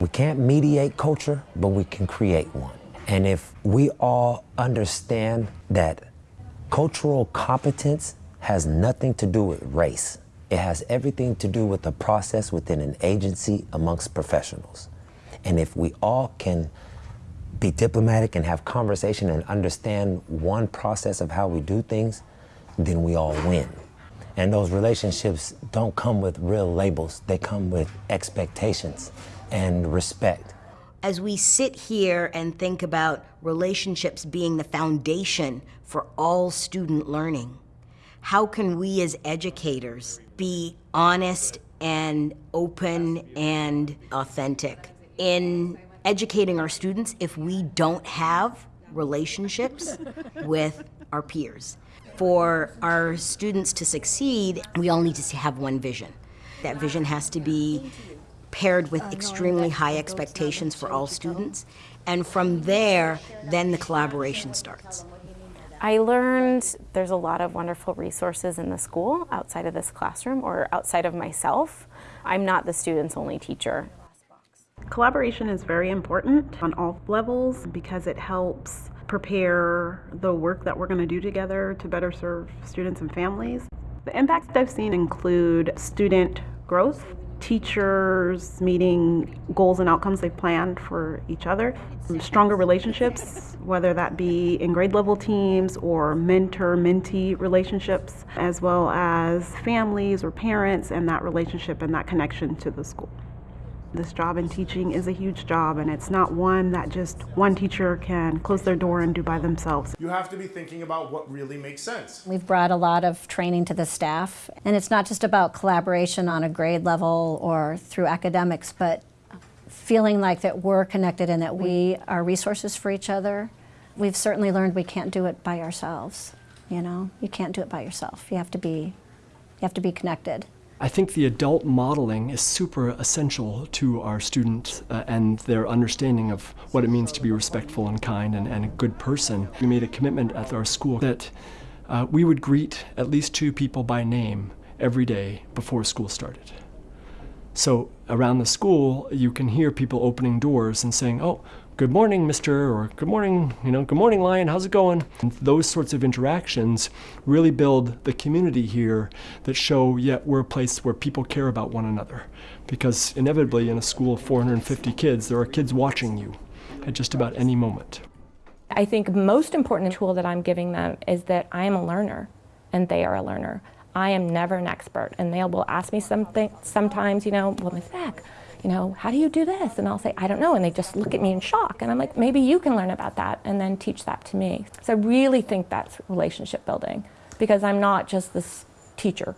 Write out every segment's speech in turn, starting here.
We can't mediate culture, but we can create one. And if we all understand that cultural competence has nothing to do with race, it has everything to do with the process within an agency amongst professionals. And if we all can be diplomatic and have conversation and understand one process of how we do things, then we all win. And those relationships don't come with real labels, they come with expectations and respect. As we sit here and think about relationships being the foundation for all student learning, how can we as educators be honest and open and authentic in educating our students if we don't have relationships with our peers? For our students to succeed, we all need to have one vision. That vision has to be paired with extremely high expectations for all students. And from there, then the collaboration starts. I learned there's a lot of wonderful resources in the school outside of this classroom or outside of myself. I'm not the student's only teacher. Collaboration is very important on all levels because it helps prepare the work that we're going to do together to better serve students and families. The impacts that I've seen include student growth, teachers meeting goals and outcomes they've planned for each other, um, stronger relationships, whether that be in grade level teams or mentor mentee relationships, as well as families or parents and that relationship and that connection to the school. This job in teaching is a huge job and it's not one that just one teacher can close their door and do by themselves. You have to be thinking about what really makes sense. We've brought a lot of training to the staff and it's not just about collaboration on a grade level or through academics, but feeling like that we're connected and that we are resources for each other. We've certainly learned we can't do it by ourselves, you know? You can't do it by yourself. You have to be, you have to be connected. I think the adult modeling is super essential to our students uh, and their understanding of what it means to be respectful and kind and, and a good person. We made a commitment at our school that uh, we would greet at least two people by name every day before school started. So around the school, you can hear people opening doors and saying, oh, good morning, mister, or good morning, you know, good morning, lion, how's it going? And those sorts of interactions really build the community here that show, yeah, we're a place where people care about one another. Because inevitably in a school of 450 kids, there are kids watching you at just about any moment. I think most important tool that I'm giving them is that I am a learner and they are a learner. I am never an expert and they will ask me something sometimes, you know, well, Ms. Beck, you know, how do you do this? And I'll say, I don't know. And they just look at me in shock. And I'm like, maybe you can learn about that and then teach that to me. So I really think that's relationship building because I'm not just this teacher.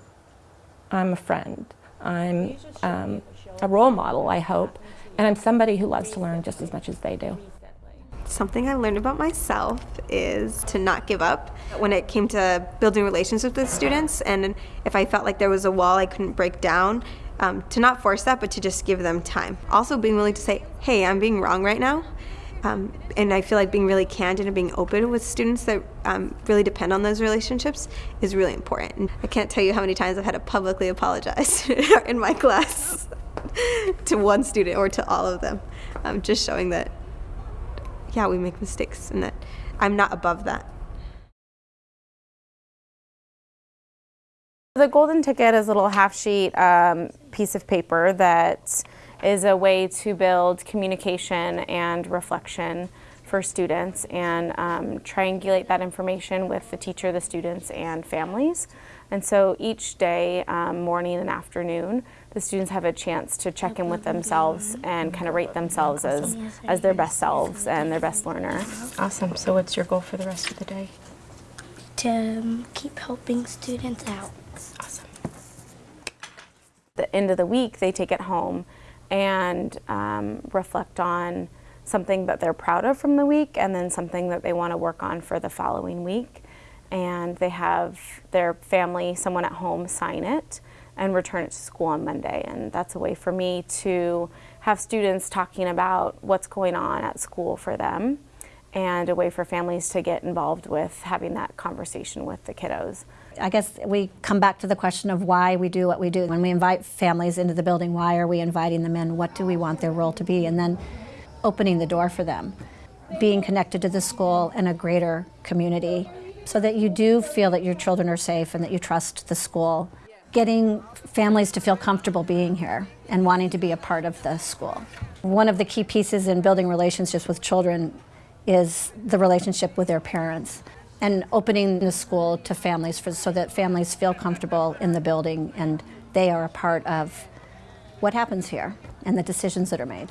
I'm a friend. I'm um, a role model, I hope. And I'm somebody who loves to learn just as much as they do. Something I learned about myself is to not give up when it came to building relationships with students. And if I felt like there was a wall I couldn't break down, um, to not force that, but to just give them time. Also being willing to say, hey, I'm being wrong right now. Um, and I feel like being really candid and being open with students that um, really depend on those relationships is really important. And I can't tell you how many times I've had to publicly apologize in my class to one student or to all of them. Um, just showing that, yeah, we make mistakes and that I'm not above that. The golden ticket is a little half sheet um, piece of paper that is a way to build communication and reflection for students and um, triangulate that information with the teacher, the students, and families. And so each day, um, morning and afternoon, the students have a chance to check in with themselves and kind of rate themselves as, as their best selves and their best learner. Awesome. So what's your goal for the rest of the day? To keep helping students out. Awesome. The end of the week, they take it home and um, reflect on something that they're proud of from the week and then something that they want to work on for the following week. And they have their family, someone at home, sign it and return it to school on Monday. And that's a way for me to have students talking about what's going on at school for them and a way for families to get involved with having that conversation with the kiddos. I guess we come back to the question of why we do what we do. When we invite families into the building, why are we inviting them in? What do we want their role to be? And then opening the door for them, being connected to the school and a greater community so that you do feel that your children are safe and that you trust the school. Getting families to feel comfortable being here and wanting to be a part of the school. One of the key pieces in building relationships with children is the relationship with their parents and opening the school to families for, so that families feel comfortable in the building and they are a part of what happens here and the decisions that are made.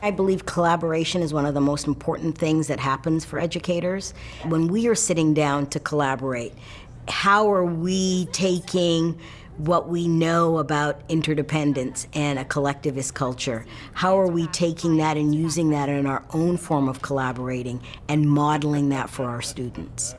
I believe collaboration is one of the most important things that happens for educators. When we are sitting down to collaborate, how are we taking what we know about interdependence and a collectivist culture? How are we taking that and using that in our own form of collaborating and modeling that for our students?